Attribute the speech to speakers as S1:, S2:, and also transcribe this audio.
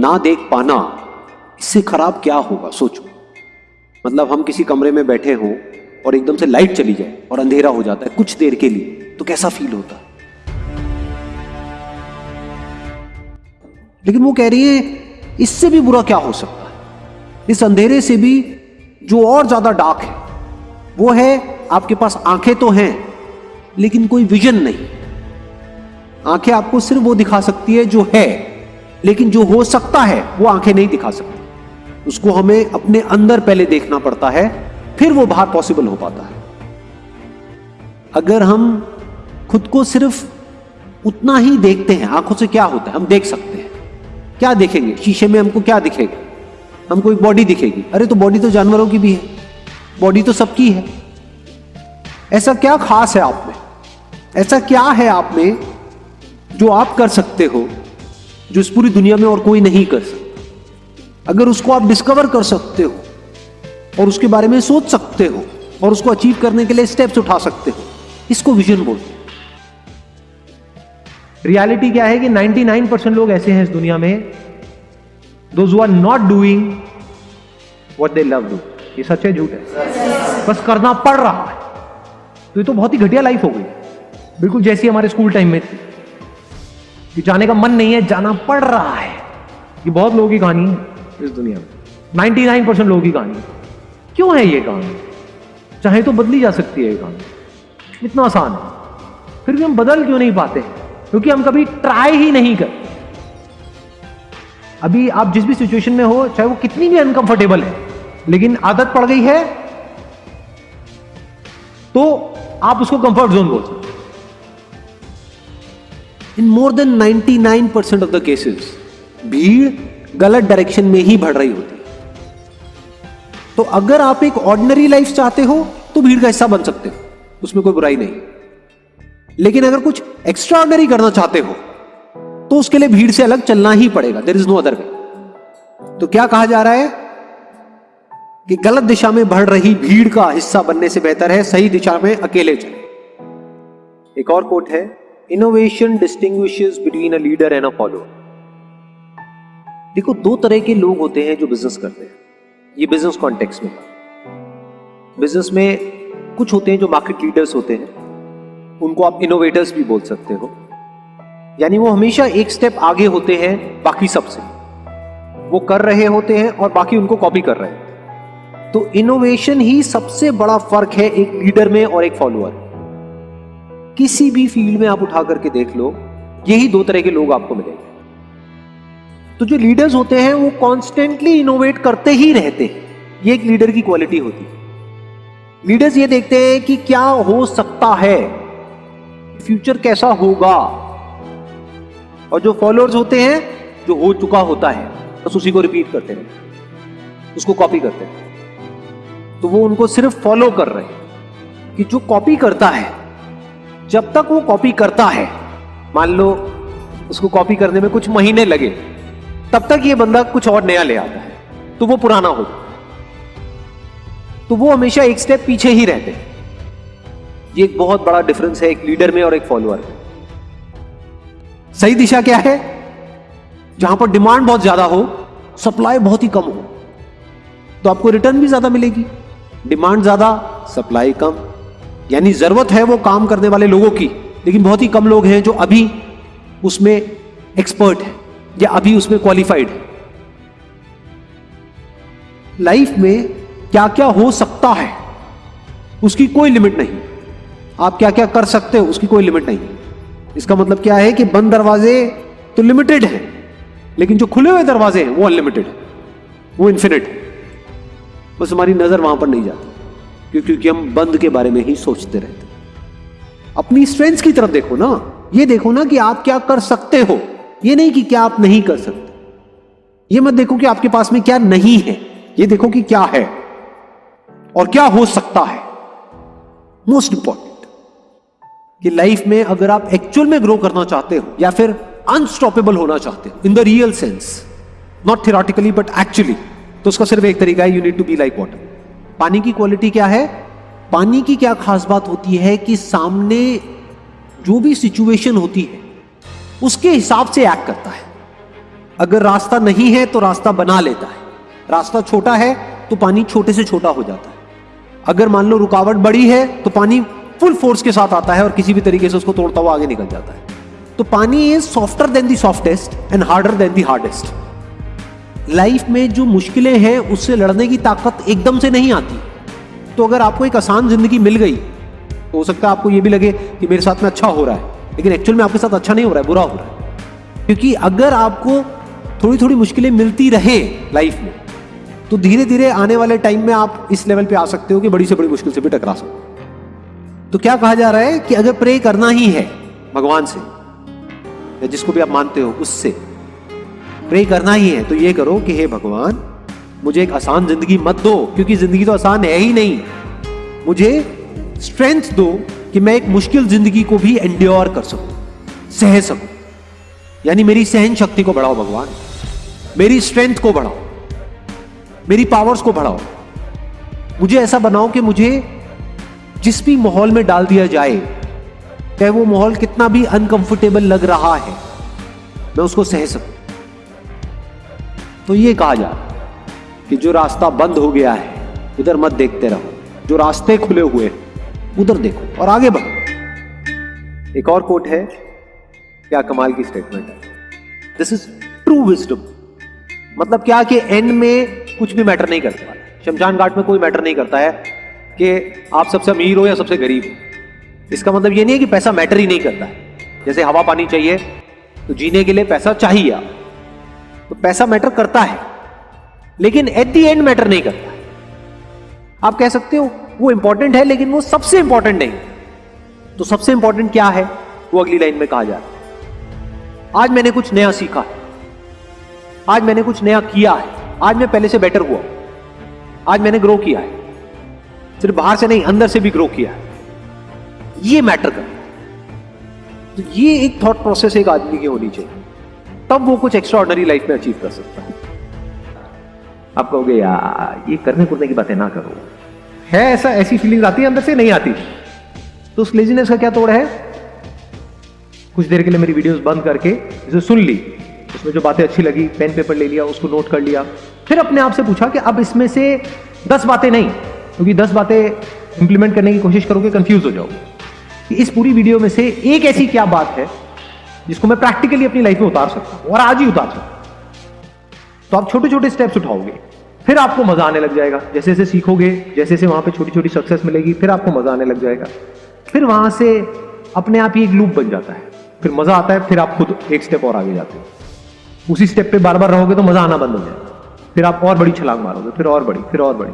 S1: ना देख पाना, इससे खराब क्या होगा, सोचो। मतलब हम किसी कमरे में बैठे हों और एकदम से लाइट चली जाए और अंधेरा हो जाता है कुछ देर के लिए तो कैसा फील होता? है लेकिन वो कह रही है, इससे भी बुरा क्या हो सकता है? इस अंधेरे से भी जो और ज़्यादा डार्क है, वो है आपके पास आँखें तो हैं, लेकिन कोई विजन नहीं। आँखें आपको सिर्फ़ वो दिखा सकती है जो है। लेकिन जो हो सकता है, वो आँखें नहीं दिखा सकती। उसको हमें अपने अंदर पहले देखना पड़ता है, फिर वो बाहर पॉसिबल हो पाता है। अगर हम खुद को सिर्फ़ उतना ही देखते हैं, आँखों से क्या होता है, हम देख सकते हैं। क्या देखेंगे? शीशे में हमको क्या दिखेगा? हमको एक बॉडी दिखेगी। अरे तो बॉडी तो जानवरों की भी है। बॉडी तो सबकी है। ऐसा क्या खास है आप में? ऐसा क्या है आप में जो आप कर सकते हो? जो इस पूरी दुनिया में और कोई नहीं कर सकता। अगर उसको आप डिस्कवर कर सकते हो, और उसके बारे में सोच सकते हो, और उसको अचीव करने के लिए स्टेप्स उठा सकते हो, इसको विजन बोलते हैं।
S2: रियलिटी क्या है कि 99 परसेंट लोग ऐसे हैं इस दुनिया में those are not doing what they love do ये सच है, झूठ है? बस करना पड़ रहा है। तो ये तो बहुत ही घटिया लाइफ हो गई। बिल्कुल जैसी हमारे स्कूल टाइम में थी। कि जाने का मन नहीं है, जाना पड़ रहा है। ये बहुत लोगों की कहानी है इस दुनिया में। 99 परसेंट लोगों की कहानी क्यों है ये कहानी? चाहे तो बदली जा सकती है ये कहानी। इतना आसान है। फिर भी हम बदल क्यों नहीं पाते? क्योंकि हम कभी ट्राई ही नहीं करते। अभी आप जिस भी सिचुएशन में हो, चाहे वो कितनी भी अनकंफर्टेबल है, लेकिन आदत पड़ गई है तो आप उसको कंफर्ट जोन बोल सकते
S1: in more than 99 percent of the cases भीड़ गलत डायरेक्शन में ही बढ़ रही होती तो अगर आप एक ऑर्डिनरी लाइफ चाहते हो तो भीड़ का हिस्सा बन सकते हो। उसमें कोई बुराई नहीं। लेकिन अगर कुछ एक्स्ट्रा ऑर्डनरी करना चाहते हो तो उसके लिए भीड़ से अलग चलना ही पड़ेगा। There is no other way तो क्या कहा जा रहा है? कि गलत दिशा में बढ़ रही भीड़ का हिस्सा बनने से बेहतर है, सही दिशा में अकेले चले। एक और कोट है innovation distinguishes between a leader and a follower देखो, दो तरह के लोग होते हैं जो बिज़नेस करते हैं। ये बिज़नेस कॉन्टेक्स्ट में। बिज़नेस में कुछ होते हैं जो मार्केट लीडर्स होते हैं। उनको आप इनोवेटर्स भी बोल सकते हो। यानी वो हमेशा एक स्टेप आगे होते हैं, बाकी सबसे। वो कर रहे होते हैं और बाकी उनको कॉपी कर रहे हैं। तो इनोवेशन ही सबसे बड़ा फ़र्क है एक लीडर में और एक फॉलोअर किसी भी फ़ील्ड में आप उठा करके देख लो, यही दो तरह के लोग आपको मिलेंगे। तो जो लीडर्स होते हैं, वो कॉन्स्टेंटली इनोवेट करते ही रहते हैं। ये एक लीडर की क्वालिटी होती है। लीडर्स ये देखते हैं कि क्या हो सकता है फ्यूचर कैसा होगा। और जो फॉलोअर्स होते हैं, जो हो चुका होता है, बस उसी को रिपीट करते हैं। उसको कॉपी करते हैं। तो वो उनको सिर्फ़ फॉलो कर रहे हैं कि जो कॉपी करता है जब तक वो कॉपी करता है, मान लो, उसको कॉपी करने में कुछ महीने लगे, तब तक ये बंदा कुछ और नया ले आता है तो वो पुराना हो। तो वो हमेशा एक स्टेप पीछे ही रहते हैं। ये एक बहुत बड़ा डिफरेंस है एक लीडर में और एक फॉलोअर में। सही दिशा क्या है? जहाँ पर डिमांड बहुत ज़्यादा हो सप्लाई बहुत ही कम हो तो आपको रिटर्न भी ज़्यादा मिलेगी। डिमांड ज़्यादा सप्लाई कम। यानी ज़रूरत है वो काम करने वाले लोगों की, लेकिन बहुत ही कम लोग हैं जो अभी उसमें एक्सपर्ट है, या अभी उसमें क्वालिफाइड है। लाइफ में क्या क्या हो सकता है, उसकी कोई लिमिट नहीं। आप क्या क्या कर सकते हो, उसकी कोई लिमिट नहीं। इसका मतलब क्या है कि बंद दरवाजे तो लिमिटेड है, लेकिन जो खुले हुए दरवाजे हैं, वो अनलिमिटेड है, वो इन्फिनिट है। बस हमारी नज़र वहाँ पर नहीं जाती। क्योंकि हम बंद के बारे में ही सोचते रहते अपनी स्ट्रेंथ की तरफ़ देखो ना। ये देखो ना कि आप क्या कर सकते हो। ये नहीं कि क्या आप नहीं कर सकते। ये मत देखो कि आपके पास में क्या नहीं है। ये देखो कि क्या है। और क्या हो सकता है। मोस्ट इंपॉर्टेंट कि लाइफ में अगर आप एक्चुअल में ग्रो करना चाहते हो, या फिर अनस्टॉपेबल होना चाहते हो in the real sense not theoretically but actually तो उसका सिर्फ़ एक तरीका है you need to be like water पानी की क्वालिटी क्या है? पानी की क्या खास बात होती है कि सामने जो भी सिचुएशन होती है, उसके हिसाब से एक्ट करता है। अगर रास्ता नहीं है तो रास्ता बना लेता है। रास्ता छोटा है तो पानी छोटे से छोटा हो जाता है। अगर मान लो रुकावट बड़ी है तो पानी फुल फोर्स के साथ आता है और किसी भी तरीके से उसको तोड़ता हुआ आगे निकल जाता है। तो पानी is softer than the softest and harder than the hardest life में जो मुश्किलें हैं, उससे लड़ने की ताकत एकदम से नहीं आती। तो अगर आपको एक आसान ज़िंदगी मिल गई तो हो सकता है आपको ये भी लगे कि मेरे साथ में अच्छा हो रहा है, लेकिन एक्चुअल में आपके साथ अच्छा नहीं हो रहा है, बुरा हो रहा है। क्योंकि अगर आपको थोड़ी थोड़ी मुश्किलें मिलती रहे लाइफ में तो धीरे धीरे आने वाले टाइम में आप इस लेवल पे आ सकते हो कि बड़ी से बड़ी मुश्किल से भी टकरा सकते तो क्या कहा जा रहा है कि अगर प्रे करना ही है भगवान से, या जिसको भी आप मानते हो, उससे प्रे करना ही है। तो ये करो कि हे भगवान, मुझे एक आसान ज़िंदगी मत दो, क्योंकि ज़िंदगी तो आसान है ही नहीं। मुझे स्ट्रेंथ दो कि मैं एक मुश्किल ज़िंदगी को भी एंड्योर कर सकूँ, सह सकूँ। यानी मेरी सहन शक्ति को बढ़ाओ भगवान, मेरी स्ट्रेंथ को बढ़ाओ, मेरी पावर्स को बढ़ाओ। मुझे ऐसा बनाओ कि मुझे जिस भी माहौल में डाल दिया जाए, चाहे वो माहौल कितना भी अनकंफर्टेबल लग रहा है, मैं उसको सह सकूँ। तो ये कहा जा कि जो रास्ता बंद हो गया है, उधर मत देखते रहो। जो रास्ते खुले हुए उधर देखो और आगे बढ़ो। एक और कोट है, क्या कमाल की स्टेटमेंट है। दिस इज़ ट्रू विजडम मतलब क्या कि एंड में कुछ भी मैटर नहीं करता शमशान घाट में कोई मैटर नहीं करता है कि आप सबसे अमीर हो या सबसे गरीब हो। इसका मतलब ये नहीं है कि पैसा मैटर ही नहीं करता है। जैसे हवा पानी चाहिए तो जीने के लिए पैसा चाहिए आप तो पैसा मैटर करता है, लेकिन एट दी एंड मैटर नहीं करता आप कह सकते हो, वो इंपॉर्टेंट है, लेकिन वो सबसे इंपॉर्टेंट नहीं। तो सबसे इंपॉर्टेंट क्या है? वो अगली लाइन में कहा जा रहा है। आज मैंने कुछ नया सीखा है। आज मैंने कुछ नया किया है। आज मैं पहले से बेटर हुआ। आज मैंने ग्रो किया है। सिर्फ़ बाहर से नहीं, अंदर से भी ग्रो किया है। ये मैटर कर तो ये एक थॉट प्रोसेस एक आदमी की होनी चाहिए। तब वो कुछ एक्स्ट्रा लाइफ में अचीव कर सकता है। आप कहोगे यार ये करने कुरने की बातें ना करो।
S2: है ऐसा, ऐसी फीलिंग आती है अंदर से? नहीं आती। तो उस लेजीनेस का क्या तोड़ है? कुछ देर के लिए मेरी वीडियोस बंद करके इसे सुन ली। उसमें जो बातें अच्छी लगी पेन पेपर ले लिया, उसको नोट कर लिया। फिर अपने आप से पूछा कि अब इसमें से दस बातें नहीं, क्योंकि दस बातें इंप्लीमेंट करने की कोशिश करोगे कंफ्यूज हो जाओगे। इस पूरी वीडियो में से एक ऐसी क्या बात है जिसको मैं प्रैक्टिकली अपनी लाइफ में उतार सकता हूँ और आज ही उतार सकता हूँ। तो आप छोटे छोटे स्टेप्स उठाओगे, फिर आपको मज़ा आने लग जाएगा। जैसे जैसे सीखोगे, जैसे जैसे वहाँ पे छोटी छोटी सक्सेस मिलेगी, फिर आपको मज़ा आने लग जाएगा। फिर वहाँ से अपने आप ही एक लूप बन जाता है। फिर मज़ा आता है, फिर आप खुद एक स्टेप और आगे जाते हो। उसी स्टेप पे बार बार रहोगे तो मज़ा आना बंद हो जाएगा। फिर आप और बड़ी छलांग मारोगे, फिर और बड़ी, फिर और बड़ी।